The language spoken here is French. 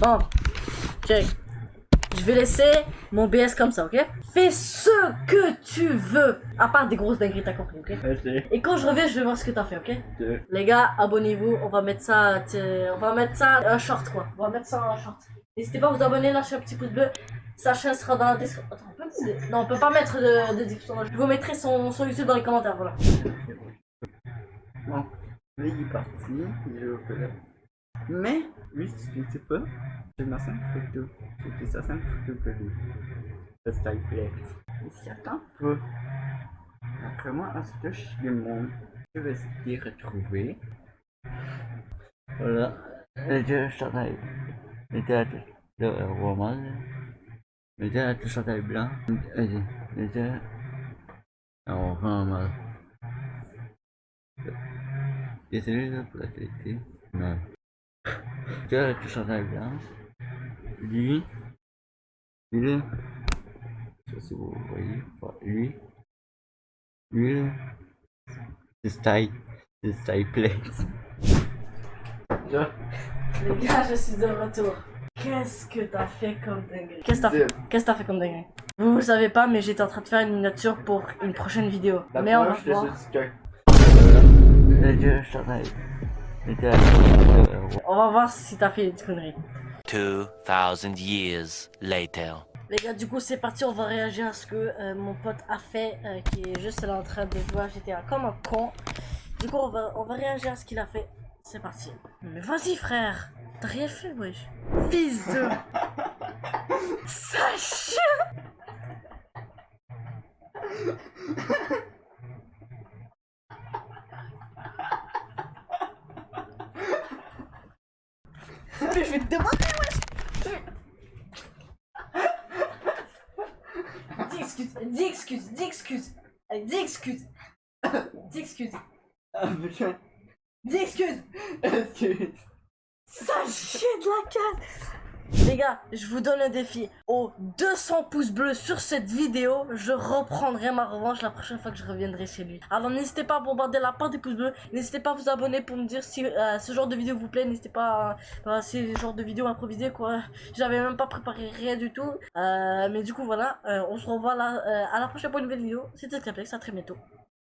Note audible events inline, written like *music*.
Bon, check. Je vais laisser mon BS comme ça, ok? Fais ce que tu veux. À part des grosses dingueries, t'as compris, ok? Et quand je reviens, je vais voir ce que t'as fait, ok? Les gars, abonnez-vous. On va mettre ça, on va mettre ça un short, quoi. On va mettre ça en short. N'hésitez pas à vous abonner, lâchez un petit pouce bleu. Sa chaîne sera dans la description. Attends, on peut... Non, on peut pas mettre de, de description. Je vous mettrai son, son YouTube dans les commentaires, voilà. Bon, il est parti. Mais, ne sais pas, j'ai ma simple photo. Fait sa simple photo de lui. Le style flex. Il s'y attend pas. Après moi, ensuite, je le montre. Je vais de retrouver. Voilà. Le théâtre de roman. Le théâtre chandail blanc. Le théâtre en roman. Désolé la. Théâtre chandail blanc. Lui. Lui. Ça si vous voyez. Lui. Lui là. C'est style. C'est style place. Là, Les gars, je suis de retour. Qu'est-ce que t'as fait comme dinguerie? Qu'est-ce que t'as fait? Qu'est-ce que t'as fait comme dinguerie? Vous vous savez pas, mais j'étais en train de faire une miniature pour une prochaine vidéo. la mais on va je voir. On va voir si t'as fait des conneries. 2,000 years later. Les gars, du coup, c'est parti. On va réagir à ce que euh, mon pote a fait, euh, qui est juste là en train de jouer à GTA comme un con. Du coup, on va, on va réagir à ce qu'il a fait. C'est parti. Mais vas-y, frère. T'as rien fait, wesh. Fils de. *laughs* Sache. *laughs* Mais je vais te demander, wesh. Dis excuse, dis excuse, dis excuse. Dis excuse. Dis excuse. Ah, putain. Dis excuse. Excuse. Ça chie de la canne Les gars, je vous donne un défi. Aux 200 pouces bleus sur cette vidéo, je reprendrai ma revanche la prochaine fois que je reviendrai chez lui. Alors n'hésitez pas à bombarder la part des pouces bleus. N'hésitez pas à vous abonner pour me dire si euh, ce genre de vidéo vous plaît. N'hésitez pas à... à ce genre de vidéo improvisée quoi. J'avais même pas préparé rien du tout. Euh, mais du coup voilà, euh, on se revoit là, euh, à la prochaine pour une nouvelle vidéo. C'était Claplex, à très bientôt.